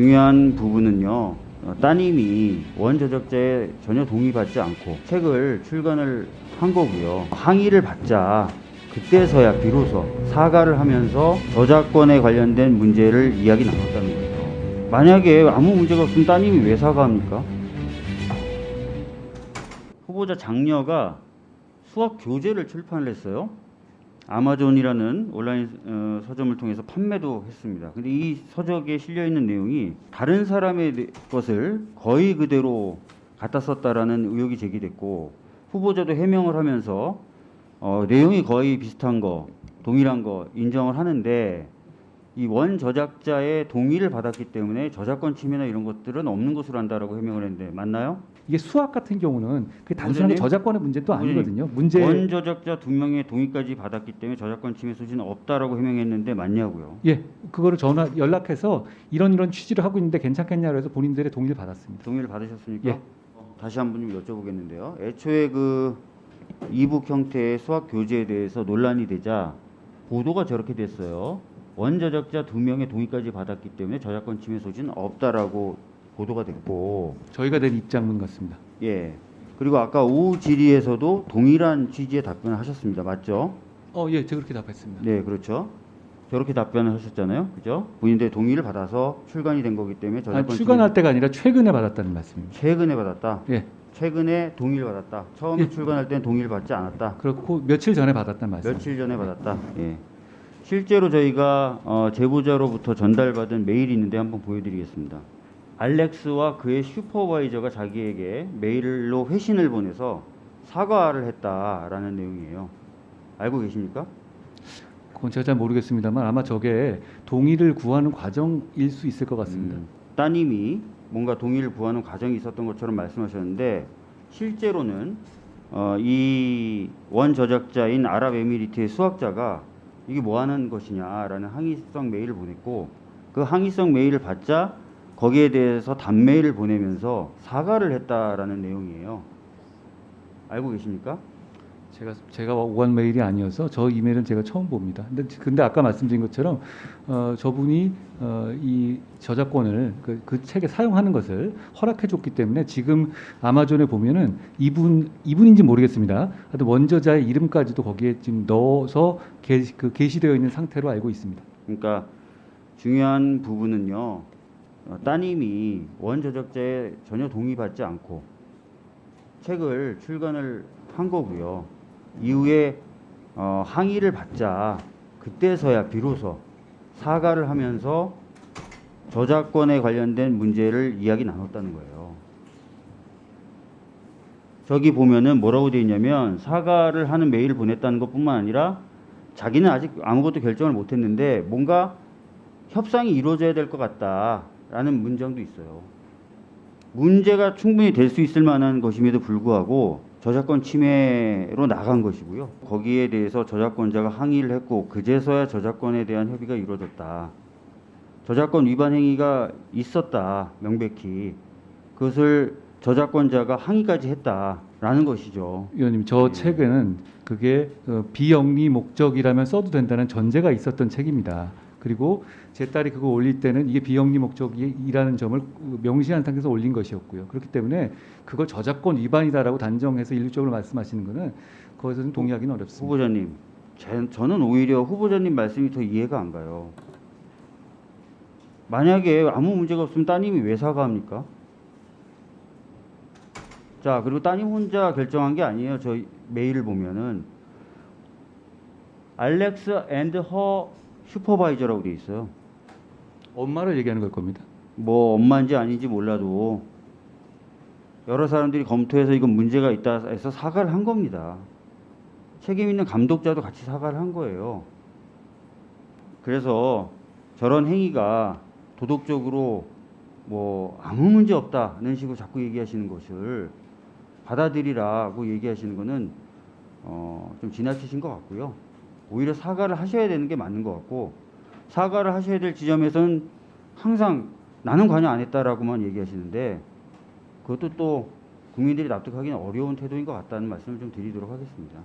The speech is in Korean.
중요한 부분은요. 어, 따님이 원저작자에 전혀 동의받지 않고 책을 출간을 한 거고요. 항의를 받자 그때서야 비로소 사과를 하면서 저작권에 관련된 문제를 이야기 나눴다는 거예요. 만약에 아무 문제가 없으면 따님이 왜 사과합니까? 후보자 장녀가 수학 교재를 출판을 했어요. 아마존이라는 온라인 어, 서점을 통해서 판매도 했습니다. 근데 이 서적에 실려 있는 내용이 다른 사람의 내- 것을 거의 그대로 갖다 썼다라는 의혹이 제기됐고 후보자도 해명을 하면서 어, 내용이 거의 비슷한 거, 동일한 거 인정을 하는데 이 원 저작자의 동의를 받았기 때문에 저작권 침해나 이런 것들은 없는 것으로 한다라고 해명을 했는데 맞나요? 이게 수학 같은 경우는 그 단순하게? 저작권의 문제도 아니거든요. 문제 원 저작자 두 명의 동의까지 받았기 때문에 저작권 침해 소지는 없다라고 해명했는데 맞냐고요? 예, 그거를 전화 연락해서 이런 이런 취지를 하고 있는데 괜찮겠냐고 해서 본인들의 동의를 받았습니다. 동의를 받으셨습니까? 예. 다시 한번 좀 여쭤보겠는데요. 애초에 그 이북 형태의 수학 교재에 대해서 논란이 되자 보도가 저렇게 됐어요. 원저작자 두 명의 동의까지 받았기 때문에 저작권 침해 소지는 없다라고 보도가 됐고, 저희가 낸 입장문 같습니다. 예. 그리고 아까 오후 질의에서도 동일한 취지의 답변을 하셨습니다. 맞죠? 어, 예, 제가 그렇게 답했습니다. 네, 그렇죠. 저렇게 답변을 하셨잖아요. 그죠? 본인들의 동의를 받아서 출간이 된 거기 때문에 아니, 저작권 출간할 때가 아니라 최근에 받았다는 말씀입니다. 침해 최근에 받았다. 예, 최근에 동의를 받았다. 처음에 예. 출간할 때는 동의를 받지 않았다. 그렇고 며칠 전에 받았다는 말씀. 며칠 전에 받았다. 예. 실제로 저희가 어, 제보자로부터 전달받은 메일이 있는데 한번 보여드리겠습니다. 알렉스와 그의 슈퍼바이저가 자기에게 메일로 회신을 보내서 사과를 했다라는 내용이에요. 알고 계십니까? 그건 제가 잘 모르겠습니다만 아마 저게 동의를 구하는 과정일 수 있을 것 같습니다. 음, 따님이 뭔가 동의를 구하는 과정이 있었던 것처럼 말씀하셨는데 실제로는 어, 이원 저작자인 아랍에미리트의 수학자가 이게 뭐 하는 것이냐라는 항의성 메일을 보냈고 그 항의성 메일을 받자 거기에 대해서 단메일을 보내면서 사과를 했다라는 내용이에요. 알고 계십니까? 제가 제가 오간 메일이 아니어서 저 이메일은 제가 처음 봅니다. 근데 근데 아까 말씀드린 것처럼 어, 저분이 어, 이 저작권을 그, 그 책에 사용하는 것을 허락해 줬기 때문에 지금 아마존에 보면은 이분 이분인지 모르겠습니다. 하여튼 원저자의 이름까지도 거기에 지금 넣어서 게, 그 게시되어 있는 상태로 알고 있습니다. 그러니까 중요한 부분은요. 어, 따님이 원저작자에 전혀 동의받지 않고 책을 출간을 한 거고요. 이후에 어, 항의를 받자 그때서야 비로소 사과를 하면서 저작권에 관련된 문제를 이야기 나눴다는 거예요. 저기 보면은 뭐라고 되어 있냐면 사과를 하는 메일을 보냈다는 것뿐만 아니라 자기는 아직 아무것도 결정을 못했는데 뭔가 협상이 이루어져야 될 것 같다라는 문장도 있어요. 문제가 충분히 될 수 있을 만한 것임에도 불구하고 저작권 침해로 나간 것이고요. 거기에 대해서 저작권자가 항의를 했고 그제서야 저작권에 대한 협의가 이루어졌다. 저작권 위반 행위가 있었다. 명백히 그것을 저작권자가 항의까지 했다라는 것이죠. 위원님 저 예. 책에는 그게 어, 비영리 목적이라면 써도 된다는 전제가 있었던 책입니다. 그리고 제 딸이 그거 올릴 때는 이게 비영리 목적이라는 점을 명시한 상태에서 올린 것이었고요. 그렇기 때문에 그걸 저작권 위반이다라고 단정해서 일률적으로 말씀하시는 것은 그것은 동의하기는 어렵습니다. 후보자님, 제- 저는 오히려 후보자님 말씀이 더 이해가 안 가요. 만약에 아무 문제가 없으면 따님이 왜 사과합니까? 자, 그리고 따님 혼자 결정한 게 아니에요. 저 메일을 보면은 Alex and her supervisor라고 돼 있어요. 엄마를 얘기하는 걸 겁니다. 뭐 엄마인지 아닌지 몰라도 여러 사람들이 검토해서 이건 문제가 있다 해서 사과를 한 겁니다. 책임 있는 감독자도 같이 사과를 한 거예요. 그래서 저런 행위가 도덕적으로 뭐 아무 문제 없다는 식으로 자꾸 얘기하시는 것을 받아들이라고 얘기하시는 거는 어, 좀 지나치신 것 같고요. 오히려 사과를 하셔야 되는 게 맞는 것 같고 사과를 하셔야 될 지점에서는 항상 나는 관여 안 했다라고만 얘기하시는데 그것도 또 국민들이 납득하기는 어려운 태도인 것 같다는 말씀을 좀 드리도록 하겠습니다.